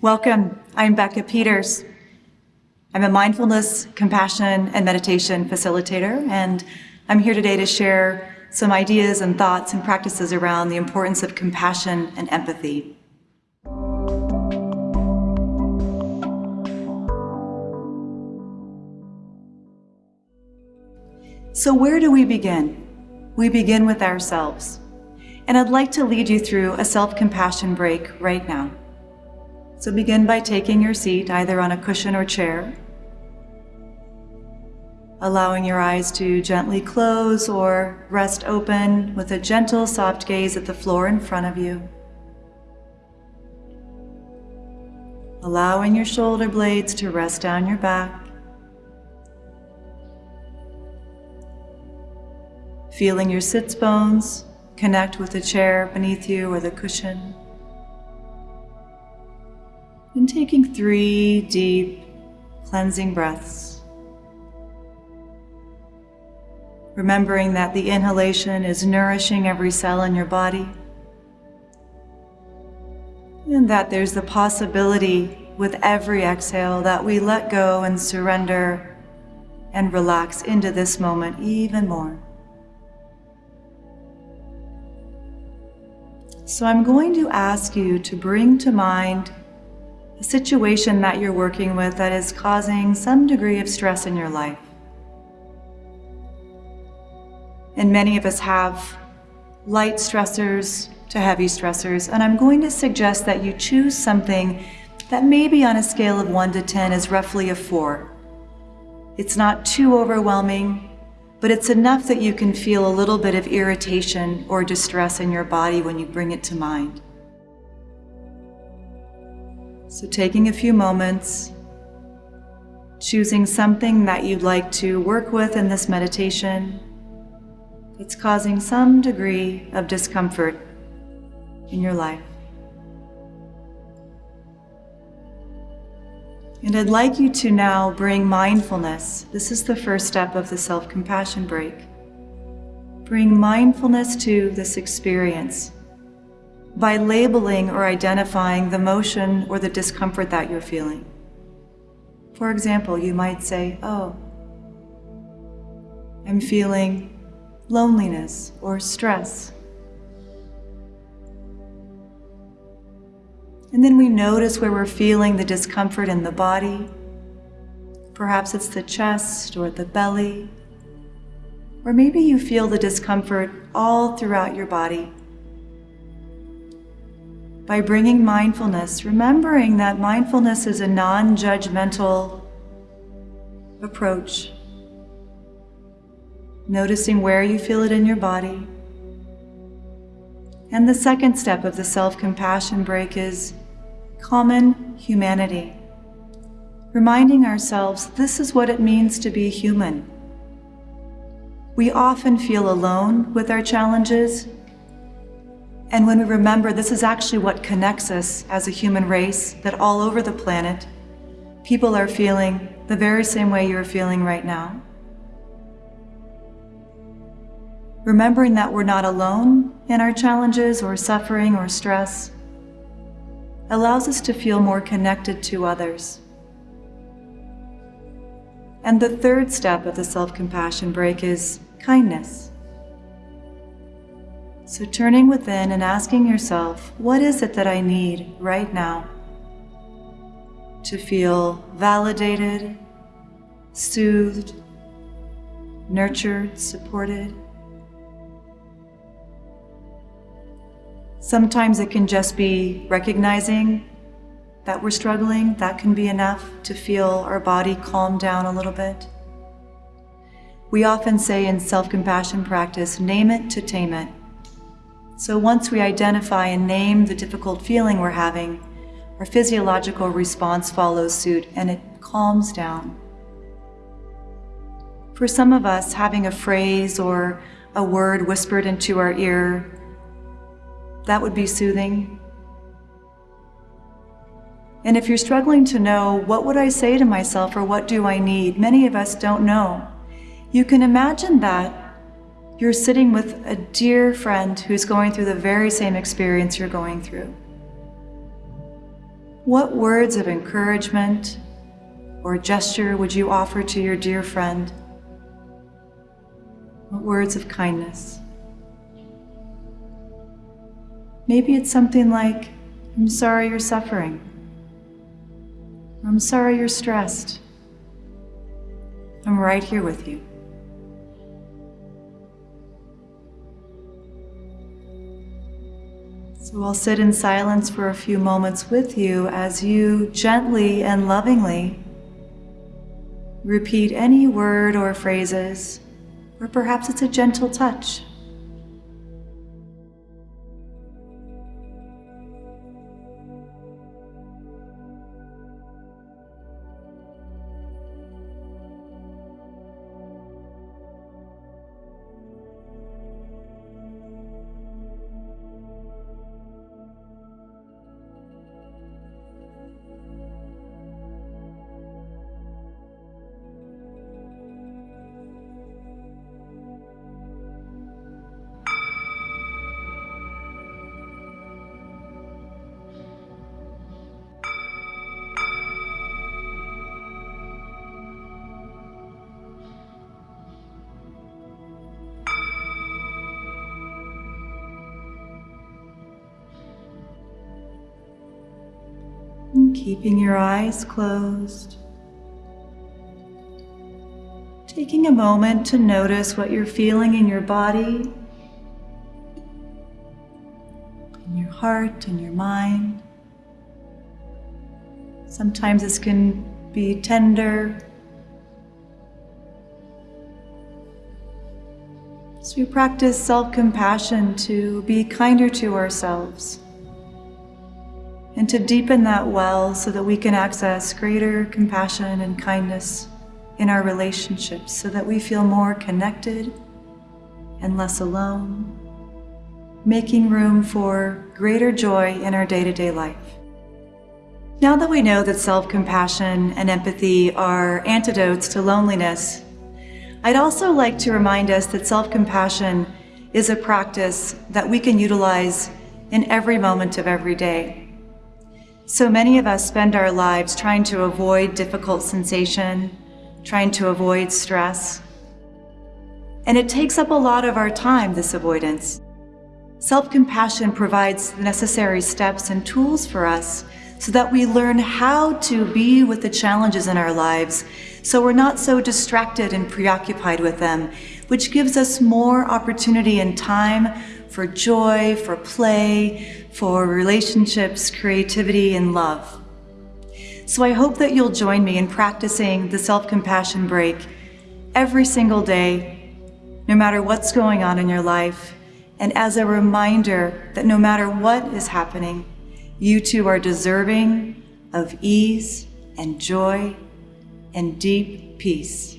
Welcome. I'm Becca Peters. I'm a mindfulness, compassion, and meditation facilitator, and I'm here today to share some ideas and thoughts and practices around the importance of compassion and empathy. So, where do we begin? We begin with ourselves. And I'd like to lead you through a self compassion break right now. So, begin by taking your seat either on a cushion or chair, allowing your eyes to gently close or rest open with a gentle, soft gaze at the floor in front of you. Allowing your shoulder blades to rest down your back. Feeling your sits bones connect with the chair beneath you or the cushion. And taking three deep, cleansing breaths. Remembering that the inhalation is nourishing every cell in your body. And that there's the possibility with every exhale that we let go and surrender and relax into this moment even more. So I'm going to ask you to bring to mind a situation that you're working with that is causing some degree of stress in your life. And many of us have light stressors to heavy stressors, and I'm going to suggest that you choose something that maybe on a scale of 1 to 10 is roughly a 4. It's not too overwhelming, but it's enough that you can feel a little bit of irritation or distress in your body when you bring it to mind. So taking a few moments, choosing something that you'd like to work with in this meditation that's causing some degree of discomfort in your life. And I'd like you to now bring mindfulness. This is the first step of the self compassion break. Bring mindfulness to this experience by labeling or identifying the motion or the discomfort that you're feeling. For example, you might say, Oh, I'm feeling loneliness or stress. And then we notice where we're feeling the discomfort in the body. Perhaps it's the chest or the belly. Or maybe you feel the discomfort all throughout your body. By bringing mindfulness, remembering that mindfulness is a non judgmental approach. Noticing where you feel it in your body. And the second step of the self compassion break is common humanity. Reminding ourselves this is what it means to be human. We often feel alone with our challenges. And when we remember this is actually what connects us as a human race, that all over the planet, people are feeling the very same way you're feeling right now. Remembering that we're not alone in our challenges or suffering or stress allows us to feel more connected to others. And the third step of the self compassion break is kindness. So, turning within and asking yourself, what is it that I need right now to feel validated, soothed, nurtured, supported? Sometimes it can just be recognizing that we're struggling. That can be enough to feel our body calm down a little bit. We often say in self compassion practice, name it to tame it. So once we identify and name the difficult feeling we're having, our physiological response follows suit and it calms down. For some of us, having a phrase or a word whispered into our ear that would be soothing. And if you're struggling to know, what would I say to myself or what do I need? Many of us don't know. You can imagine that you're sitting with a dear friend who's going through the very same experience you're going through. What words of encouragement or gesture would you offer to your dear friend? What words of kindness? Maybe it's something like, I'm sorry you're suffering. I'm sorry you're stressed. I'm right here with you. So I'll sit in silence for a few moments with you as you gently and lovingly repeat any word or phrases, or perhaps it's a gentle touch. Keeping your eyes closed. Taking a moment to notice what you're feeling in your body, in your heart, in your mind. Sometimes this can be tender. So we practice self-compassion to be kinder to ourselves and to deepen that well so that we can access greater compassion and kindness in our relationships so that we feel more connected and less alone, making room for greater joy in our day-to-day -day life. Now that we know that self-compassion and empathy are antidotes to loneliness, I'd also like to remind us that self-compassion is a practice that we can utilize in every moment of every day. So many of us spend our lives trying to avoid difficult sensation, trying to avoid stress. And it takes up a lot of our time, this avoidance. Self-compassion provides the necessary steps and tools for us so that we learn how to be with the challenges in our lives so we're not so distracted and preoccupied with them, which gives us more opportunity and time for joy, for play, for relationships, creativity, and love. So I hope that you'll join me in practicing the self-compassion break every single day, no matter what's going on in your life, and as a reminder that no matter what is happening, you too are deserving of ease and joy and deep peace.